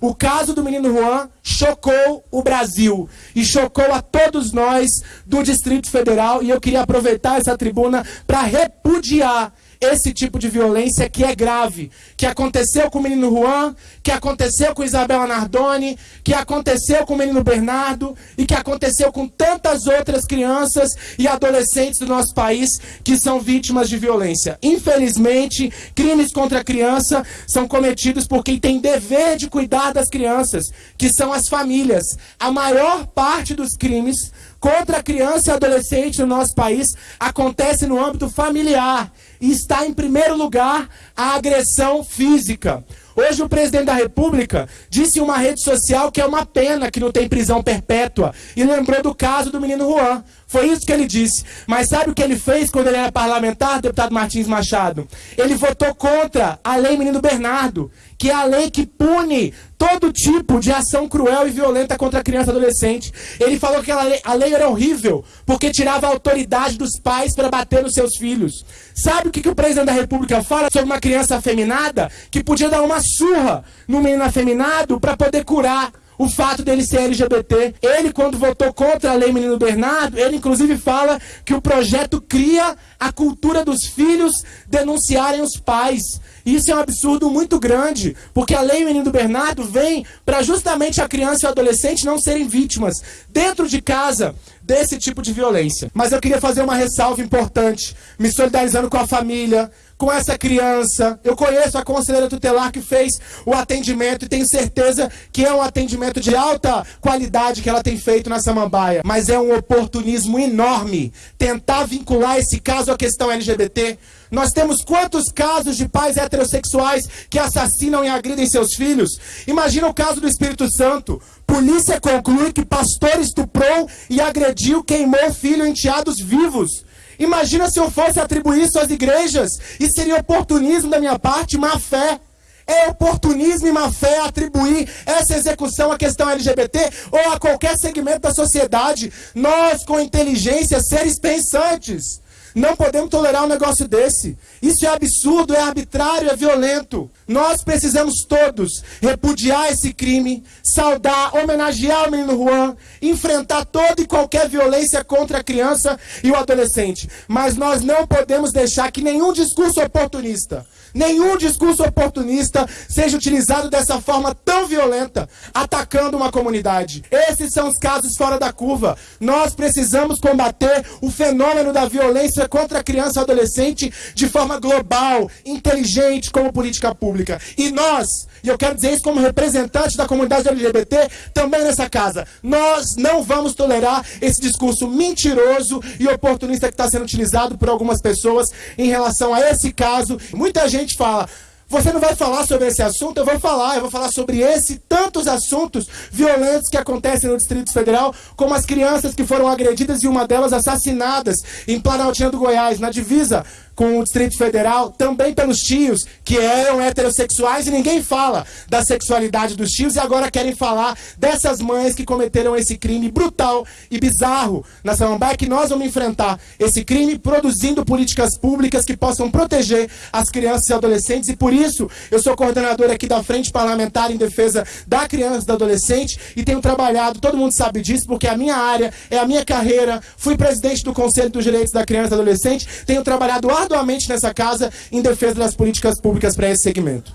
O caso do menino Juan chocou o Brasil e chocou a todos nós do Distrito Federal. E eu queria aproveitar essa tribuna para repudiar esse tipo de violência que é grave, que aconteceu com o menino Juan, que aconteceu com Isabela Nardoni, que aconteceu com o menino Bernardo e que aconteceu com tantas outras crianças e adolescentes do nosso país que são vítimas de violência. Infelizmente, crimes contra a criança são cometidos por quem tem dever de cuidar das crianças, que são as famílias. A maior parte dos crimes contra a criança e adolescente no nosso país acontece no âmbito familiar e está em primeiro lugar a agressão física. Hoje o presidente da República disse em uma rede social que é uma pena que não tem prisão perpétua e lembrou do caso do menino Juan. Foi isso que ele disse. Mas sabe o que ele fez quando ele era parlamentar, deputado Martins Machado? Ele votou contra a lei Menino Bernardo, que é a lei que pune todo tipo de ação cruel e violenta contra a criança e adolescente. Ele falou que a lei, a lei era horrível, porque tirava a autoridade dos pais para bater nos seus filhos. Sabe o que, que o presidente da República fala sobre uma criança afeminada que podia dar uma surra no menino afeminado para poder curar o fato dele ser LGBT. Ele, quando votou contra a lei Menino Bernardo, ele inclusive fala que o projeto cria a cultura dos filhos denunciarem os pais. Isso é um absurdo muito grande, porque a lei Menino Bernardo vem para justamente a criança e o adolescente não serem vítimas dentro de casa desse tipo de violência. Mas eu queria fazer uma ressalva importante, me solidarizando com a família, com essa criança. Eu conheço a conselheira tutelar que fez o atendimento e tenho certeza que é um atendimento de alta qualidade que ela tem feito na Samambaia. Mas é um oportunismo enorme tentar vincular esse caso à questão LGBT. Nós temos quantos casos de pais heterossexuais que assassinam e agridem seus filhos? Imagina o caso do Espírito Santo. Polícia conclui que pastor estuprou e agrediu, queimou filho enteados vivos. Imagina se eu fosse atribuir isso às igrejas. Isso seria oportunismo da minha parte, má fé. É oportunismo e má fé atribuir essa execução à questão LGBT ou a qualquer segmento da sociedade. Nós, com inteligência, seres pensantes, não podemos tolerar um negócio desse. Isso é absurdo, é arbitrário, é violento. Nós precisamos todos repudiar esse crime, saudar, homenagear o menino Juan, enfrentar toda e qualquer violência contra a criança e o adolescente. Mas nós não podemos deixar que nenhum discurso oportunista, nenhum discurso oportunista seja utilizado dessa forma tão violenta, atacando uma comunidade. Esses são os casos fora da curva. Nós precisamos combater o fenômeno da violência contra a criança e adolescente de forma global, inteligente, como política pública. E nós, e eu quero dizer isso como representante da comunidade LGBT, também nessa casa, nós não vamos tolerar esse discurso mentiroso e oportunista que está sendo utilizado por algumas pessoas em relação a esse caso. Muita gente fala, você não vai falar sobre esse assunto? Eu vou falar. Eu vou falar sobre esse e tantos assuntos violentos que acontecem no Distrito Federal, como as crianças que foram agredidas e uma delas assassinadas em Planaltina do Goiás, na divisa com o Distrito Federal, também pelos tios que eram heterossexuais e ninguém fala da sexualidade dos tios e agora querem falar dessas mães que cometeram esse crime brutal e bizarro na Samambaia, que nós vamos enfrentar esse crime produzindo políticas públicas que possam proteger as crianças e adolescentes. E por isso eu sou coordenador aqui da Frente Parlamentar em Defesa da Criança e do Adolescente e tenho trabalhado, todo mundo sabe disso, porque a minha área é a minha carreira, fui presidente do Conselho dos Direitos da Criança e do Adolescente, tenho trabalhado arduamente nessa casa em defesa das políticas públicas para esse segmento.